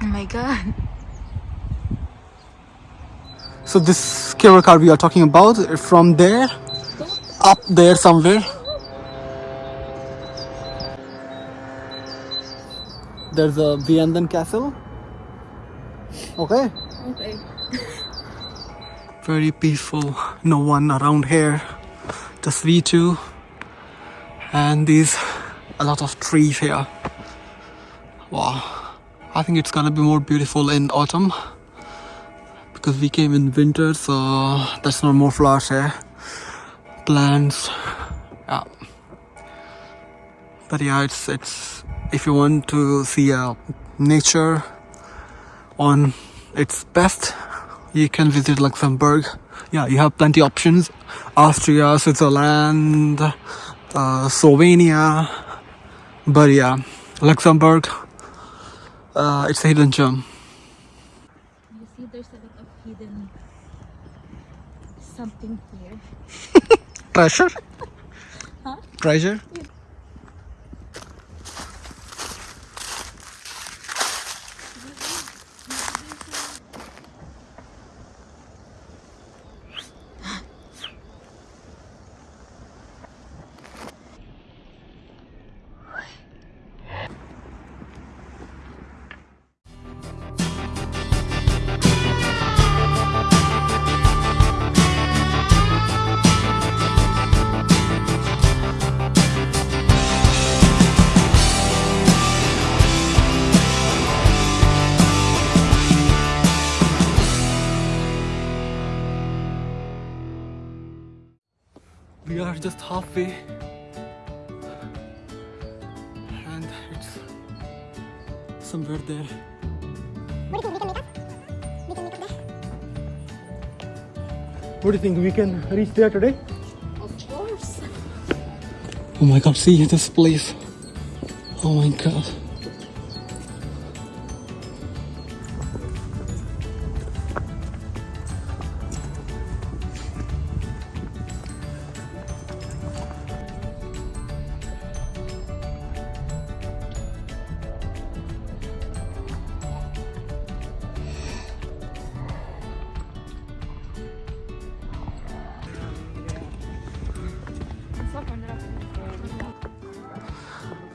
Oh my god. So this cable car we are talking about from there up there somewhere. There's a Vianden castle. Okay. Okay. Very peaceful. No one around here. Just we two. And these a lot of trees here. Wow. I think it's gonna be more beautiful in autumn because we came in winter so there's no more flowers here plants yeah but yeah it's it's if you want to see uh, nature on its best you can visit luxembourg. Yeah you have plenty options. Austria switzerland uh, slovenia. But yeah luxembourg uh, it's a hidden gem. You see, there's a lot of hidden something here. treasure Huh? treasure we are just halfway and it's somewhere there. What do you think we can reach there today? Of course. oh my god see this place. Oh my god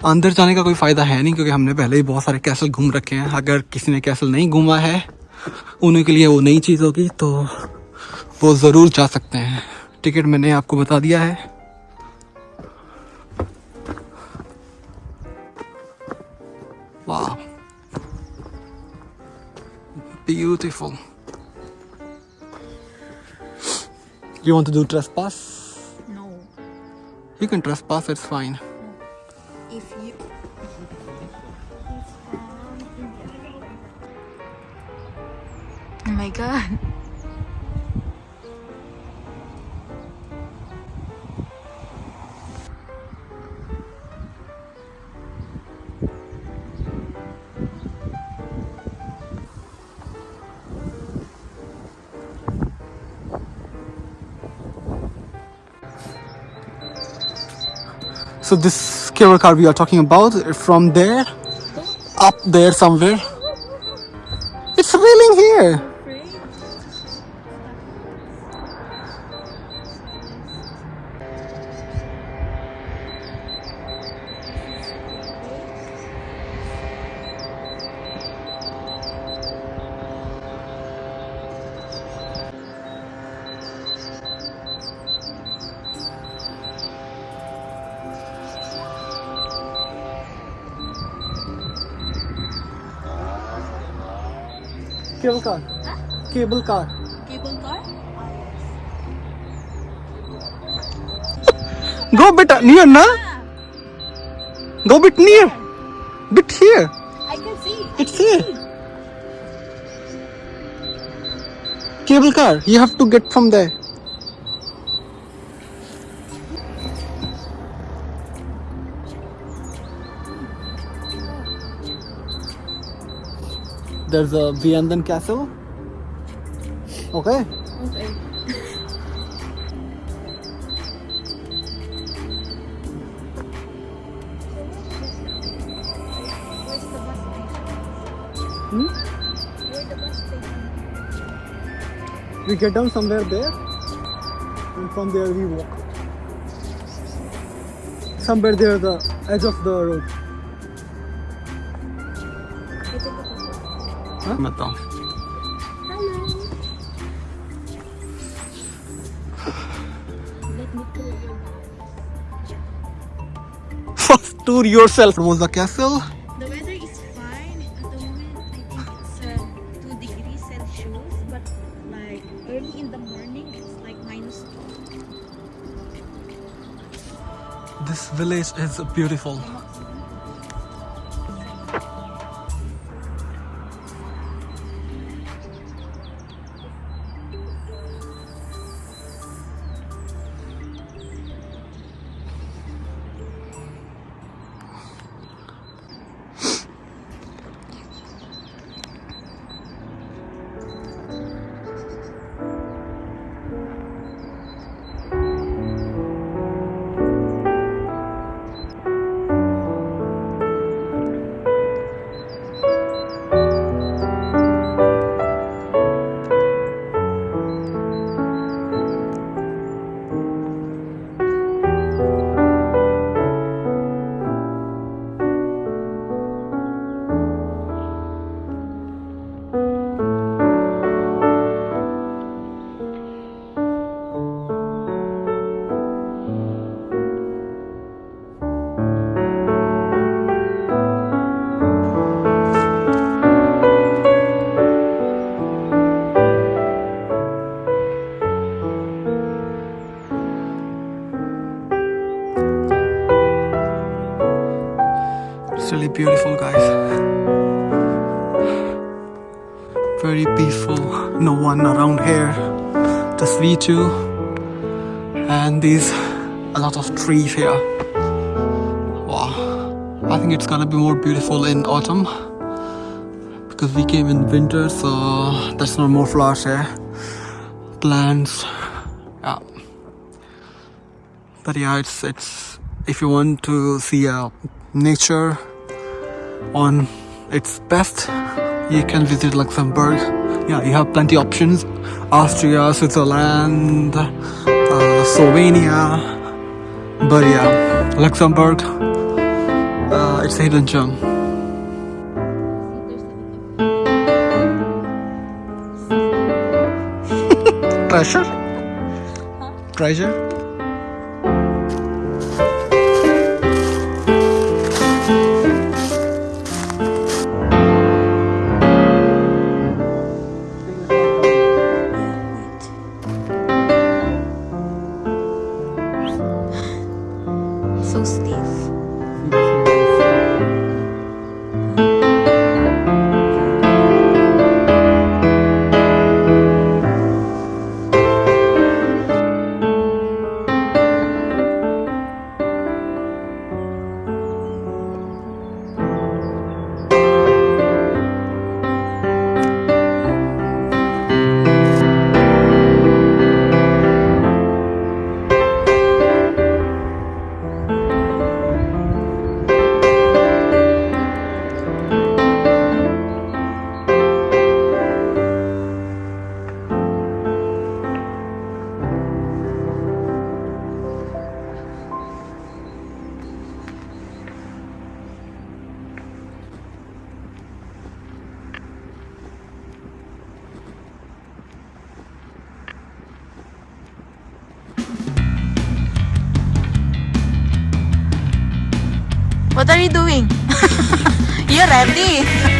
अंदर जाने का कोई फ़ायदा है नहीं क्योंकि हमने पहले ही बहुत सारे कैसल घूम रखे हैं अगर किसी ने कैसल नहीं घूमा है उन्हीं के लिए वो नई चीज़ होगी तो वो ज़रूर जा सकते हैं टिकट मैंने आपको बता दिया है वाह beautiful You want to do trespass? No. You can trespass, it's fine. If you. Oh my god. So this cable car we are talking about from there up there somewhere. It's raining here. Cable car. Cable car. Go बेटा near ना? Go bit near bit here I can see it's cable car you have to get from there there's a Vianden castle. Okay? Okay. Hmm? We get down somewhere there and from there we walk. Somewhere there the edge of the road. Huh? Maintenant. Tour yourself. Was the castle? The weather is fine at the moment. I think it's uh, 2 degrees Celsius, but like early in the morning, it's like minus 2. This village is beautiful. Beautiful, guys. Very peaceful. No one around here. Just we two. And these a lot of trees here. Wow. I think it's gonna be more beautiful in autumn. Because we came in winter, so there's no more flowers here. Plants. Yeah. But yeah, it's it's if you want to see uh, nature on its best, you can visit Luxembourg. Yeah, you have plenty options: Austria, Switzerland, uh, Slovenia. But yeah, Luxembourg, uh, it's a hidden gem. Treasure? Treasure? You doing? You're ready.